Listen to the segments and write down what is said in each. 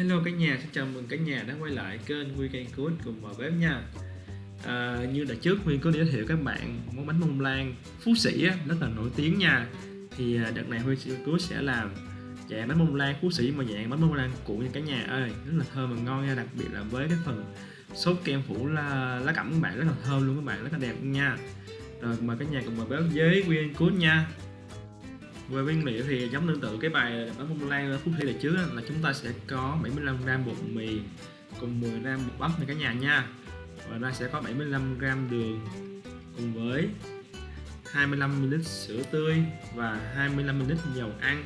Hello cả nhà, xin chào mừng cả nhà đã quay lại kênh Weekend Good cùng vào bếp nha. À, Như đã trước Nguyên có giới thiệu các bạn món bánh bông lan Phú Sĩ rất là nổi tiếng nha. Thì à, đợt này Weekend Good sẽ làm dạng bánh bông lan Phú Sĩ mà dạng bánh bông lan cuộn nha cả nhà ơi. Rất là thơm và ngon nha, đặc biệt là với cái phần sốt kem phủ lá, lá cẩm các bạn rất là thơm luôn các bạn, rất là đẹp nha. Rồi mời cả nhà cùng vào bếp với Weekend Good nha về nguyên liệu thì giống tương tự, cái bài bánh bông lan phút thi là trước là chúng ta sẽ có 75g bột mì cùng 10g bột bắp này cả nhà nha. Và ra sẽ có 75g đường cùng với 25ml sữa tươi và 25ml dầu ăn.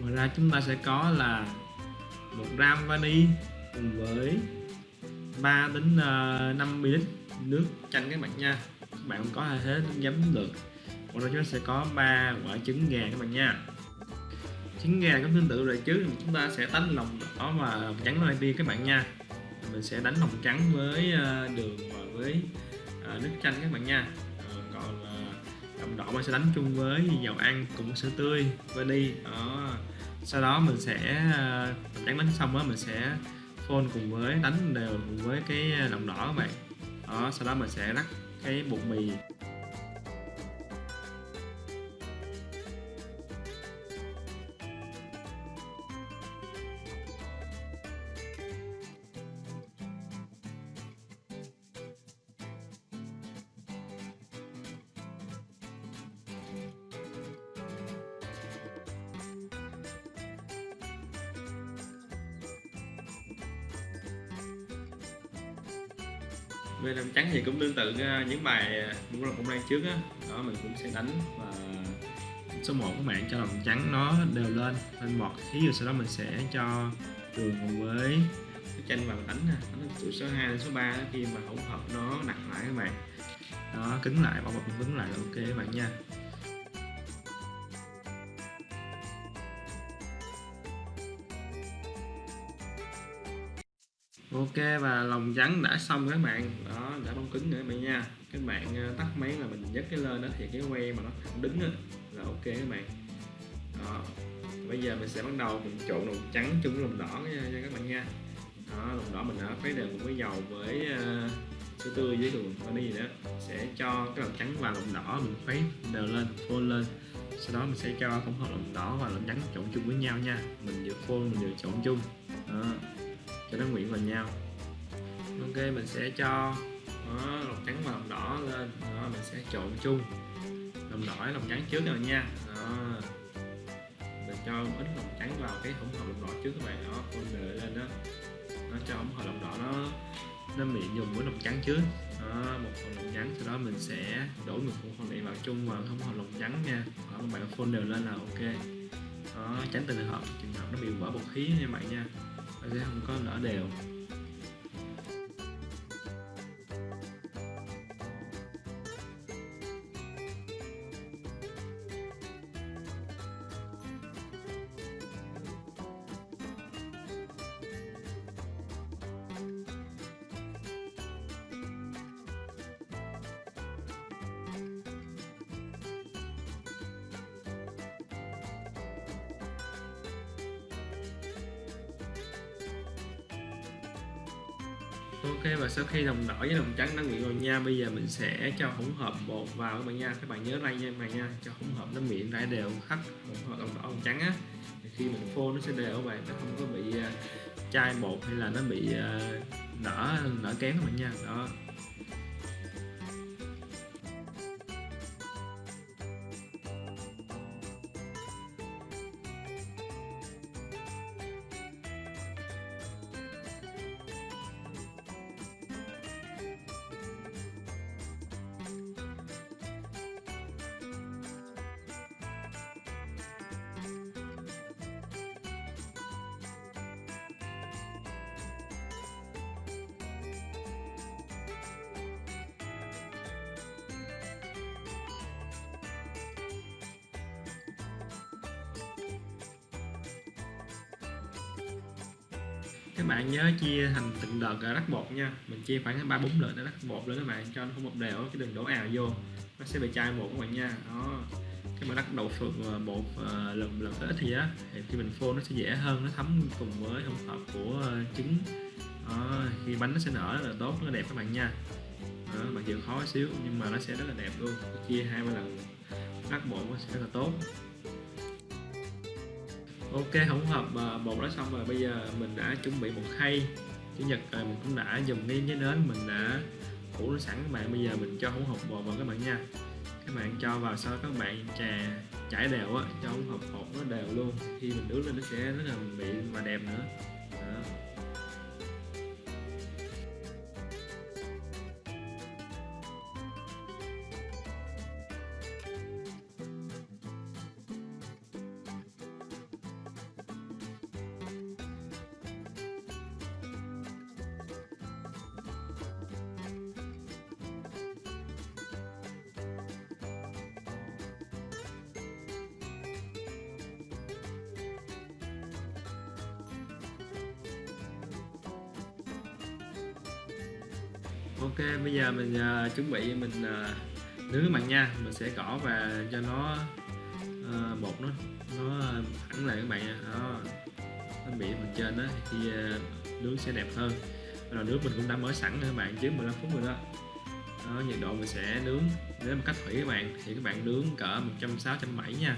Ngoài ra chúng ta sẽ có là 1 gram vani cùng với 3 đến ờ, 5 ml nước chanh các bạn nha. Các bạn có thể hết giấm được còn đây chúng ta sẽ có ba quả trứng gà các bạn nha. Trứng gà cũng tương tự rồi chứ chúng ta sẽ đánh lòng đỏ và lòng trắng lên đi các bạn nha. Mình sẽ đánh lòng trắng với ờ, đường và với ờ, nước chanh các bạn nha. Ờ, còn lòng đỏ mình sẽ đánh chung với dầu ăn cùng với sữa tươi và đi đó. Sau đó mình sẽ trắng đánh xong đó mình sẽ phôn cùng với, đánh đều cùng với cái lòng đỏ các bạn. Đó, sau đó mình sẽ rắc cái bột mì. Bên em trắng thì cũng tương tự ờ, những bài cũng là cũng đang trước á, đó đó mình cũng sẽ đánh và số 1 các bạn cho lòng trắng nó đều lên. Lên bọt thí dụ sau đó mình sẽ cho đường cùng với cái tranh vào đánh nè, đánh từ số 2 đến số 3 khi mà hỗn hợp nó nặng lại các bạn. Đó, cứng lại bao bọc cứng lại là ok các bạn nha. Ok và lòng trắng đã xong các bạn đó đã bóng cứng nữa các bạn nha các bạn ờ, tắt máy là mình nhấc cái lên đó thì cái que mà nó thẳng đứng đó, là ok các bạn đó bây giờ mình sẽ bắt đầu mình trộn lòng trắng chung với lòng đỏ nha, nha các bạn nha. Đó lòng đỏ mình đã khuấy đều cùng với dầu với uh, sữa tươi với đường và gì đó. Sẽ cho cái lòng trắng và lòng đỏ mình khuấy đều lên phôn lên. Sau đó mình sẽ cho hỗn hợp lòng đỏ và lòng trắng trộn chung với nhau nha. Mình vừa phôn mình vừa trộn chung. Đó cho nó quyện vào nhau. Ok mình sẽ cho đó, lòng trắng và lòng đỏ lên. Đó, mình sẽ trộn chung. Lòng đỏ lòng trắng trước rồi nha. Đó. mình cho ít lòng trắng vào cái hỗn hợp lòng đỏ trước các bạn. Đó con đợi lên đó. Nó cho hỗn hợp lòng đỏ nó nó miệng dùng với lòng trắng trước. Đó, một phần lòng trắng sau đó mình sẽ đổ một phần này vào chung vào hỗn hợp lòng trắng nha. Đó, các bạn phun đều lên là ok. Đó, tránh tình hợp trường hợp nó bị vỡ bột khí nha bạn nha nó sẽ không có nở đều. Ok và sau khi đồng đỏ với đồng trắng đã quyện rồi nha, bây giờ mình sẽ cho hỗn hợp bột vào các bạn nha. Các bạn nhớ đây nha các bạn nha. Cho hỗn hợp nó miệng rải đều khắp hỗn hợp đồng đỏ đồng trắng á. Khi mình phô nó sẽ đều vậy, nó không có bị ờ, chai bột hay là nó bị đỏ nở nở kém các bạn nha. Đó. Các bạn nhớ chia thành từng đợt rắc bột nha. Mình chia khoảng ba bốn đợt để rắc bột lên các bạn cho nó không một đều chứ đừng đổ ào vô. Nó sẽ bị chai bột các bạn nha. Đó. Cái mà đắp đậu phượng ờ, bột ờ, lần lần ít thì á thì khi mình phô nó sẽ dễ hơn nó thấm cùng với hỗn hợp của ờ, trứng. Đó, khi bánh nó sẽ nở rất là tốt rất là đẹp các bạn nha. Đó, mặc dù khó xíu nhưng mà nó sẽ rất là đẹp luôn. Chia hai ba lần đắp bột nó sẽ rất là tốt ok hỗn hợp à, bột đã xong rồi. Bây giờ mình đã chuẩn bị một khay. Chủ nhật rồi mình cũng đã dùng cái cái nến, mình đã phủ nó sẵn. Các bạn, bây giờ mình cho hỗn hợp bột vào các bạn nha. Các bạn cho vào sau các bạn trà chảy đều á, cho hỗn hợp bột nó đều luôn. Khi mình nướng lên nó sẽ rất là mịn và đẹp nữa. Đó. Ok bây giờ mình uh, chuẩn bị mình uh, nướng các bạn nha. Mình sẽ cỏ và cho nó uh, bột nó nó thẳng lại các bạn nha. Đó. Nó bị phần trên đó thì uh, nướng sẽ đẹp hơn. Rồi nước mình cũng đã mở sẵn rồi các bạn trước 15 phút rồi đó. Đó nhiệt độ mình sẽ nướng nếu mà cách thủy các bạn. Thì các bạn nướng cỡ 160 170 nha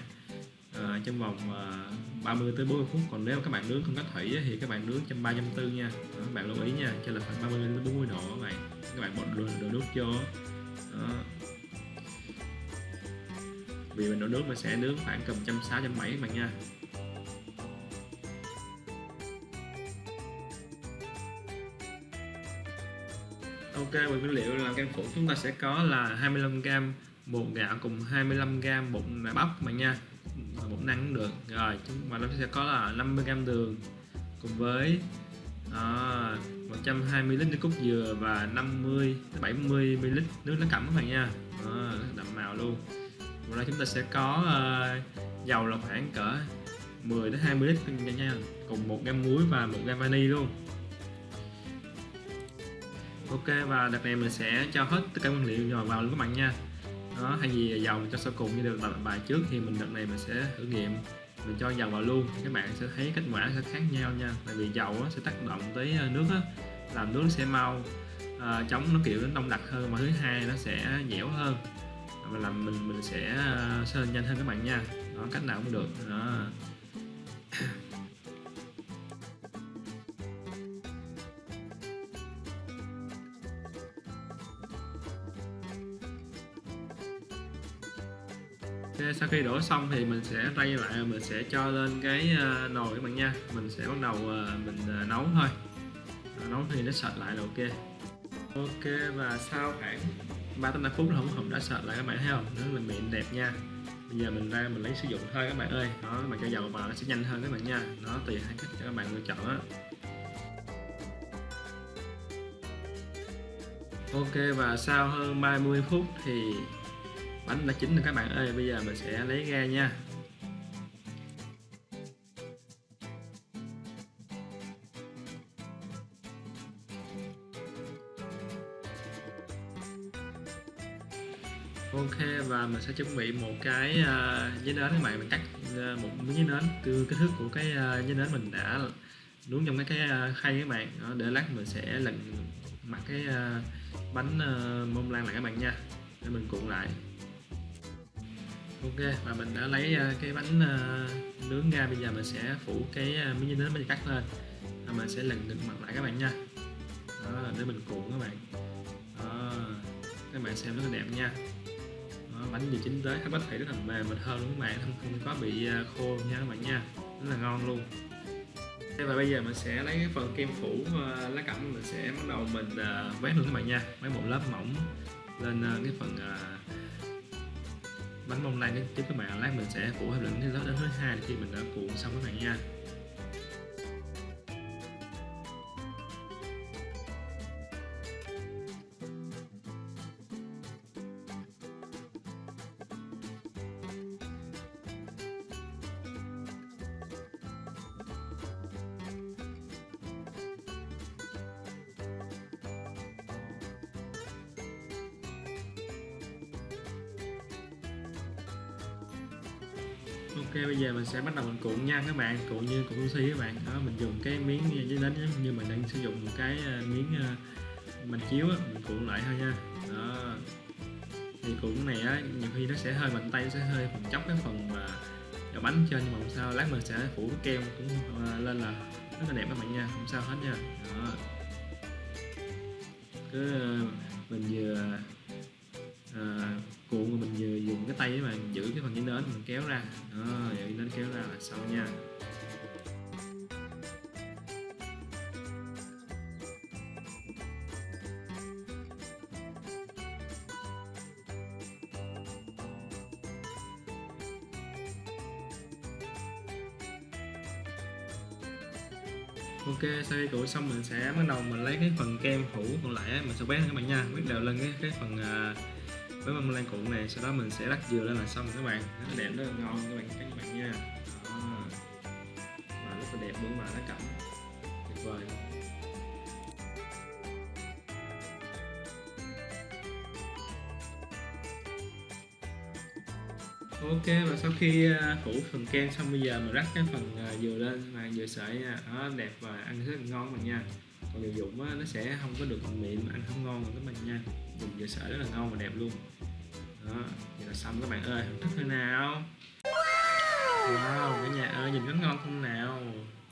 à, trong vòng ờ, à, 30 tới 40 phút. Còn nếu các bạn nướng không cách thủy thì các bạn nướng trong 340 nha. Đó, các bạn lưu ý nha cho là khoảng 30 đến 40 độ các bạn. Các bạn bỏ đồ, đồ nước vô. Đó. vì mình đổ nước mình sẽ nướng khoảng cầm trăm sáu trăm bảy các bạn nha. Ok, về nguyên liệu làm kem phủ chúng ta sẽ có là 25g bột gạo cùng 25g bột nạ bắp các bạn nha bột năng cũng được. Rồi chúng mà nó sẽ có là 50g đường cùng với à, 120 lít nước cốt dừa và 50 70 ml nước lá cẩm các bạn nha. À, đậm màu luôn. Và đây chúng ta sẽ có à, dầu là khoảng cỡ 10 đến 20 lít nha, nha. Cùng một gam muối và một gam vani luôn. Ok và đợt này mình sẽ cho hết tất cả nguyên liệu nhỏ vào luôn các bạn nha đó thay vì dầu cho sau cùng như được bài trước thì mình đợt này mình sẽ thử nghiệm. Mình cho dầu vào luôn các bạn sẽ thấy kết quả sẽ khác nhau nha. Tại vì dầu sẽ tác động tới ờ, nước á, làm nước sẽ mau à, chống nó kiểu nó đông đặc hơn. Và thứ hai nó sẽ dẻo hơn. Và làm mình mình sẽ ờ, sơn nhanh hơn các bạn nha. Đó cách nào cũng được. Đó. Sau khi đổ xong thì mình sẽ rây lại, mình sẽ cho lên cái ờ, nồi các bạn nha. Mình sẽ bắt đầu ờ, mình ờ, nấu thôi. Nấu thì nó sệt lại là ok. Ok, và sau khoảng 3 tới 5 phút là hỗn hợp đã sệt lại các bạn thấy không? Nó là mịn đẹp nha. Bây giờ mình ra mình lấy sử dụng thôi các bạn ơi. Đó mà cho dầu vào nó sẽ nhanh hơn các bạn nha. Nó tùy hai cách cho các bạn lựa chọn á. Ok, và sau hơn 30 phút thì bánh đã chín rồi các bạn ơi bây giờ mình sẽ lấy ra nha. Ok và mình sẽ chuẩn bị một cái à, uh, giấy nến các bạn. Mình cắt uh, một miếng giấy nến từ kích thước của cái à, uh, giấy nến mình đã nướng trong cái cái uh, khay các bạn. Đó, để lát mình sẽ lần mặt cái uh, bánh uh, mông lan lại các bạn nha. Để mình cuộn lại ok và mình đã lấy ờ, cái bánh ờ, nướng ra. Bây giờ mình sẽ phủ cái ờ, miếng dinh nến mình cắt lên. Và mình sẽ lần được mặt lại các bạn nha. Đó để mình cuộn các bạn. Đó. các bạn xem rất là đẹp nha. Bánh vừa chín tới bánh phải rất là mềm mình hơn luôn các bạn? Không không có bị khô nha các bạn nha. Rất là ngon luôn. Và bây giờ mình sẽ lấy cái phần kem phủ uh, lá cẩm. Mình sẽ bắt đầu mình uh, luôn các bạn nha. Vét một lớp mỏng lên uh, cái phần uh, bánh bông lan tiếp các bạn lát mình sẽ phủ thêm lần đến thứ hai khi mình đã cuộn xong các bạn nha. Ok bây giờ mình sẽ bắt đầu mình cuộn nha các bạn cuộn như cuộn sushi các bạn. Đó mình dùng cái miếng giấy đánh như mình đang sử dụng một cái à, miếng à, mình chiếu á, mình cuộn lại thôi nha. Đó. Thì cuộn này á nhiều khi nó sẽ hơi mạnh tay sẽ hơi phần chóc cái phần mà đậu bánh trên nhưng mà không sao lát mình sẽ phủ cái kem cũng à, lên là rất là đẹp các bạn nha không sao hết nha. Đó. Cứ mình vừa uh, cuộn mà mình vừa dùng cái tay mà giữ cái phần dưới nến mình kéo ra. Đó giữ nến kéo ra là xong nha. Ok sau khi cuộn xong mình sẽ bắt đầu mình lấy cái phần kem phủ còn lại mình sẽ quét các bạn nha. Quét đều lên cái cái phần uh, với mâm lan cuộn này sau đó mình sẽ rắc dừa lên là xong các bạn. Rất là đẹp. Rất là ngon các bạn các bạn nha. Đó. và rất là đẹp luôn mà lá cẩm. Tuyệt vời. Ok và sau khi à, phủ phần kem xong bây giờ mình rắc cái phần à, dừa lên và dừa sợi nha. Đó đẹp và ăn rất là ngon bạn nha. Còn dừa dụng á, nó sẽ không có được mịn ăn không ngon các bạn nha. Dùng dừa sợi rất là ngon và đẹp luôn đó, vậy là xong các bạn ơi. Thưởng thức thế nào? Wow, cả nhà ơi, nhìn có ngon không nào?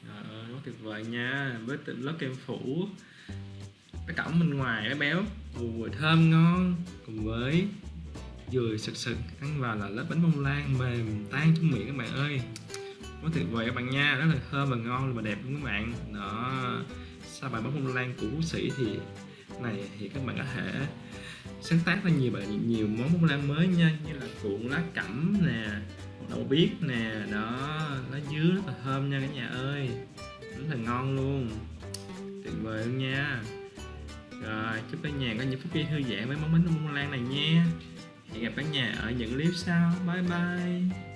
Trời ơi, quá tuyệt vời nha. Với lớp kem phủ. Cái cổng bên ngoài cái béo. Mùi thơm ngon. Cùng với dừa sực sực, ăn vào là lớp bánh bông lan mềm, tan trong miệng các bạn ơi. Quá tuyệt vời các bạn nha, rất là thơm và ngon và đẹp luôn các bạn. Đó sau bài bánh bông lan của vũ sĩ thì này thì các bạn có thể sáng tác ra nhiều bạn nhiều món bông lan mới nha, như là cuộn lá cẩm nè, đậu biếc nè, đó, lá dứa rất là thơm nha cả nhà ơi. Rất là ngon luôn. Tuyệt vời luôn nha. Rồi, chúc cả nhà có những phút giây thư giãn với món bánh bông lan này nha. Hẹn gặp cả nhà ở những clip sau. Bye bye.